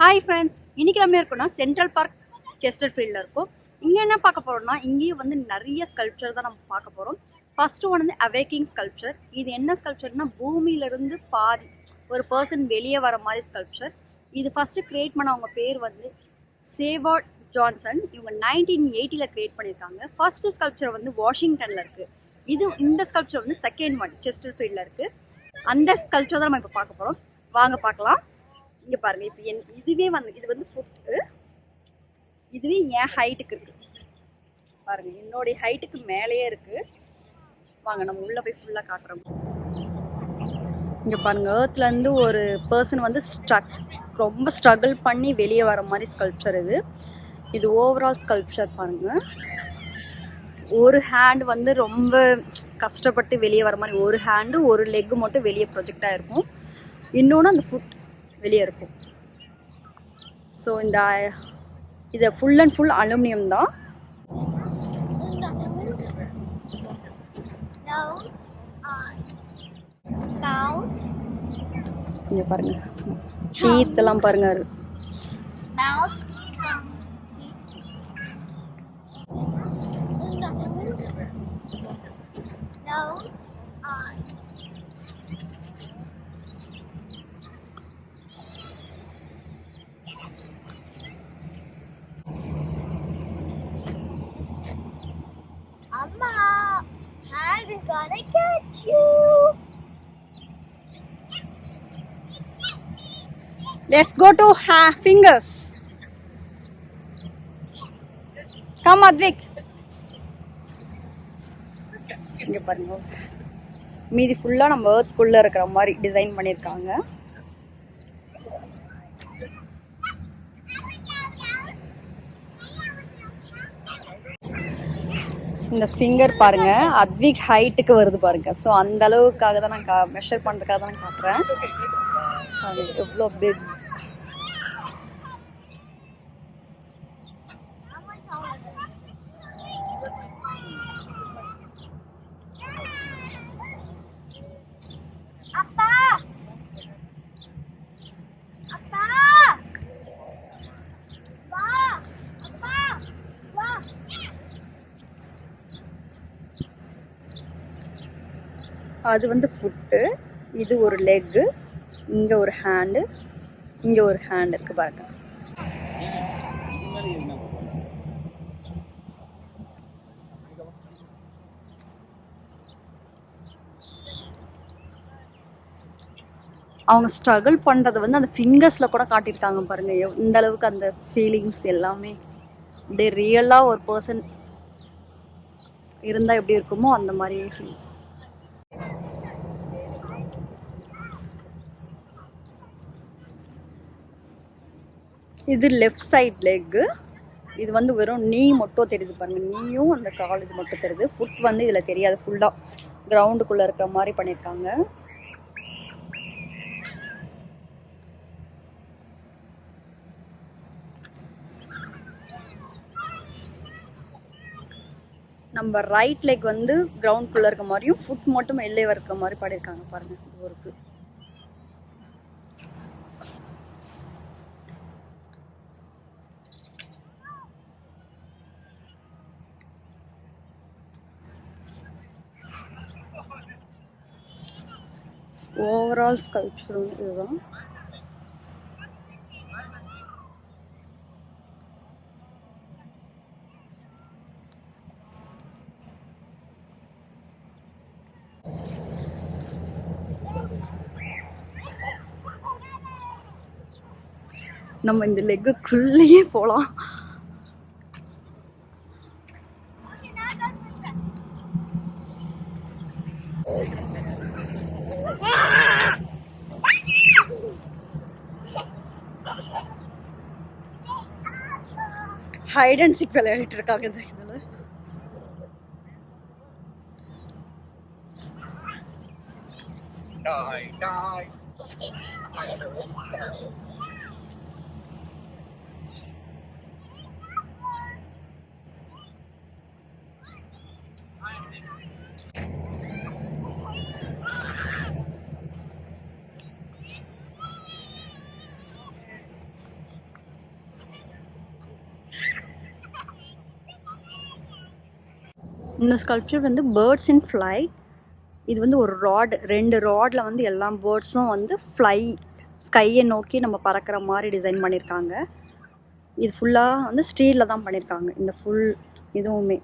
Hi friends இன்றைக்கி நம்ம இருக்கோம்னா சென்ட்ரல் பார்க் செஸ்டர் ஃபீல்டில் இருக்கும். இங்கே என்ன பார்க்க போகிறோம்னா இங்கேயும் வந்து நிறைய ஸ்கல்ப்சர் தான் நம்ம பார்க்க போகிறோம் ஃபஸ்ட்டு ஒன் வந்து அவேக்கிங் ஸ்கல்ப்சர் இது என்ன ஸ்கல்ப்சர்னா பூமியிலேருந்து பாதி ஒரு பர்சன் வெளியே வர மாதிரி ஸ்கல்ப்சர் இது ஃபஸ்ட்டு க்ரியேட் பண்ண அவங்க பேர் வந்து சேவார்ட் ஜான்சன் இவங்க நைன்டீன் எயிட்டியில் க்ரியேட் பண்ணியிருக்காங்க. ஃபஸ்ட்டு ஸ்கல்ப்சர் வந்து வாஷிங்டனில் இருக்குது இது இந்த ஸ்கல்ப்சர் வந்து செகண்ட் ஒன் செஸ்டர் ஃபீல்டில் இருக்குது அந்த ஸ்கல்ப்சர் தான் நம்ம இப்போ பார்க்க போகிறோம் வாங்க பார்க்கலாம். இங்கே பாருங்கள் இப்போ என் இதுவே வந்து இது வந்து ஃபுட்டு இதுவே என் ஹைட்டுக்கு இருக்குது பாருங்கள் என்னுடைய ஹைட்டுக்கு மேலேயே இருக்குது வாங்க நம்ம உள்ளே போய் ஃபுல்லாக காட்டுறோம். இங்கே பாருங்கள் ஏர்த்லேருந்து ஒரு பர்சன் வந்து ஸ்ட்ரக் ரொம்ப ஸ்ட்ரகிள் பண்ணி வெளியே வர மாதிரி ஸ்கல்ப்சர் இது. இது ஓவரால் ஸ்கல்ப்சர் பாருங்கள் ஒரு ஹேண்ட் வந்து ரொம்ப கஷ்டப்பட்டு வெளியே வர மாதிரி ஒரு ஹேண்டு ஒரு லெக்கு மட்டும் வெளியே ப்ரொஜெக்டாக இருக்கும் இன்னொன்று அந்த ஃபுட் வெளியே இருக்கும் ஸோ இந்த இதை ஃபுல் அண்ட் ஃபுல் அலுமினியம் தான். Nose, eyes, இங்கே பாருங்க. Is gonna catch you. Let's go to to fingers come Advik. இங்கே பாருங்க மீதி ஃபுல்லாக நம்ம ஏர்த்குள்ளே இருக்கிற மாதிரி டிசைன் பண்ணியிருக்காங்க இந்த ஃபிங்கர் பாருங்க. அத்விக் ஹைட்டுக்கு வருது பாருங்க. ஸோ அந்த அளவுக்காக தான் நான் கா மெஷர் பண்ணுறதுக்காக தான் நான் காட்டுறேன். அது எவ்வளோ பிக் அது வந்து ஃபுட்டு இது ஒரு லெக்கு இங்கே ஒரு ஹேண்டு இங்கே ஒரு ஹேண்ட் இருக்குது பாருங்க. அவங்க ஸ்ட்ரகிள் பண்ணுறது வந்து அந்த ஃபிங்கர்ஸில் கூட காட்டியிருக்காங்க பாருங்க. இந்த அளவுக்கு அந்த ஃபீலிங்ஸ் எல்லாமே. அப்படியே ரியலாக ஒரு பர்சன் இருந்தால் எப்படி இருக்குமோ அந்த மாதிரி ஃபீல் இது லெஃப்ட் சைட் லெக்கு இது வந்து வெறும் நீ மட்டும் தெரியுது பாருங்க. நீயும் அந்த கால் இது மட்டும் தெரியுது. ஃபுட் வந்து இதில் தெரியாது ஃபுல்லாக கிரவுண்டுக்குள்ளே இருக்கிற மாதிரி பண்ணியிருக்காங்க நம்ம ரைட் லெக் வந்து கிரவுண்டுக்குள்ளே இருக்க மாதிரியும் ஃபுட் மட்டும் வெளியே இருக்கிற மாதிரி பாடியிருக்காங்க பாருங்க. இது ஒருக்கு ஓவரால் ஸ்கல்ப்சர் வந்து இதுதான் நம்ம இந்த லெக்குக்குள்ளேயே போகலாம் Hide and seek wel een truc aan Die, die. இந்த ஸ்கல்ப்சர் வந்து பேர்ட்ஸ் இன் ஃப்ளை இது வந்து ஒரு ராட் ரெண்டு ராடில் வந்து எல்லா பேர்ட்ஸும் வந்து ஃப்ளை ஸ்கையை நோக்கி நம்ம பறக்கிற மாதிரி டிசைன் பண்ணியிருக்காங்க இது ஃபுல்லாக வந்து ஸ்டீலில் தான் பண்ணியிருக்காங்க இந்த ஃபுல் இதுவுமே.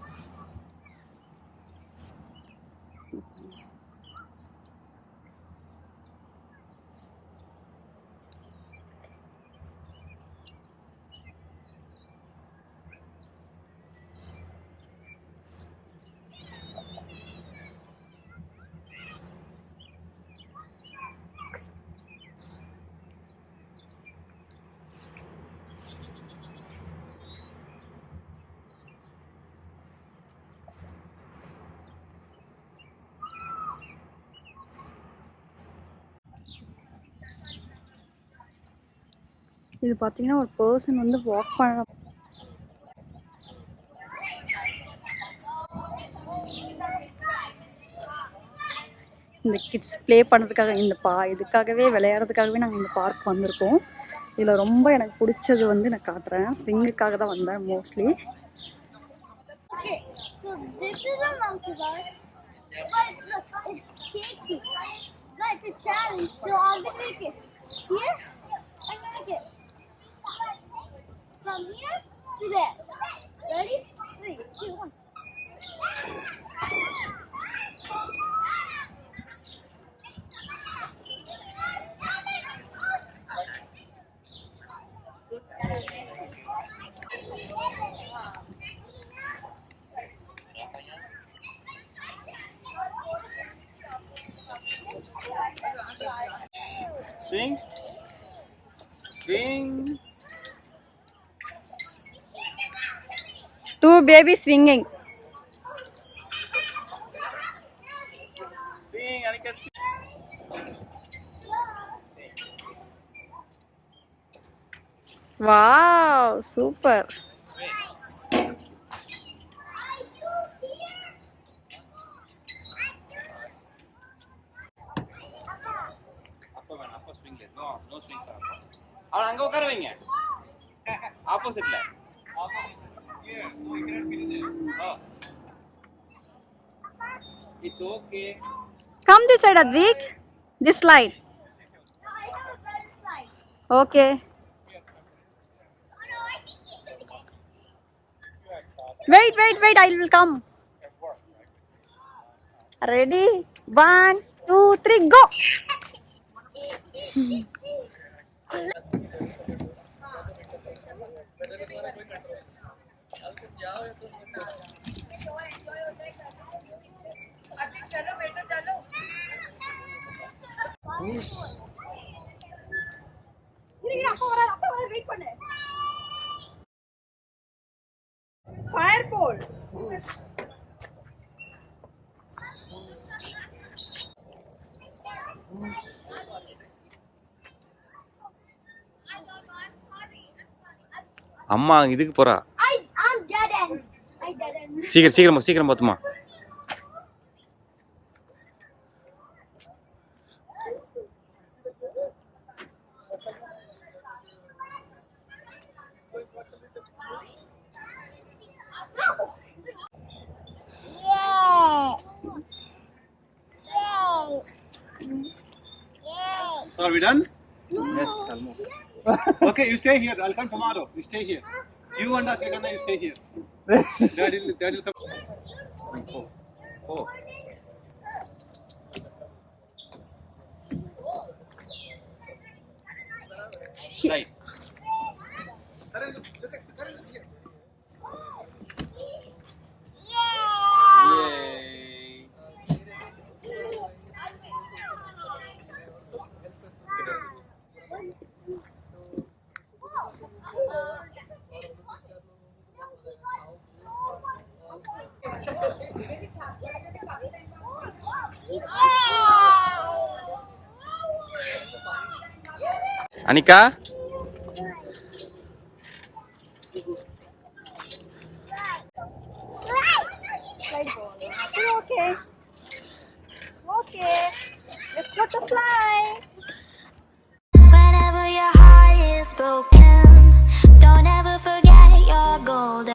இது பார்த்தீங்கன்னா ஒரு பர்சன் வந்து வாக் பண்ண இந்த கிட்ஸ் ப்ளே பண்ணுறதுக்காக இந்த பா இதுக்காகவே விளையாடுறதுக்காகவே நாங்கள் இந்த பார்க் வந்திருக்கோம் இதில் ரொம்ப எனக்கு பிடிச்சது வந்து நான் காட்டுறேன் ஸ்விங்குக்காக தான் வந்தேன் mostly Okay, so That's a challenge. So make it. Here, make it. From here to there. Ready? Three, two, one. Swing. Swing. Two baby swinging Swing. Anika, swing. Wow super அவன் வேணாம் அப்பா வைங்க no No, you cannot. Oh. It's okay. Come this side, Advik. This slide. No, I have a better slide. Okay. Wait, wait, wait, I will come. Ready? One, two, three, go! Hmm. Fire அம்மா இதுக்கு போறா. சீக்கிரம் சீக்கிரம் சீக்கிரம் பார்த்துமா Yay! Yay! Yay! So are we done? Yes, almost. Okay, you stay here. I'll come tomorrow. You stay here. You and Akigana, you stay here. 对，加油！加油！Anika?